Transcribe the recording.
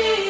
be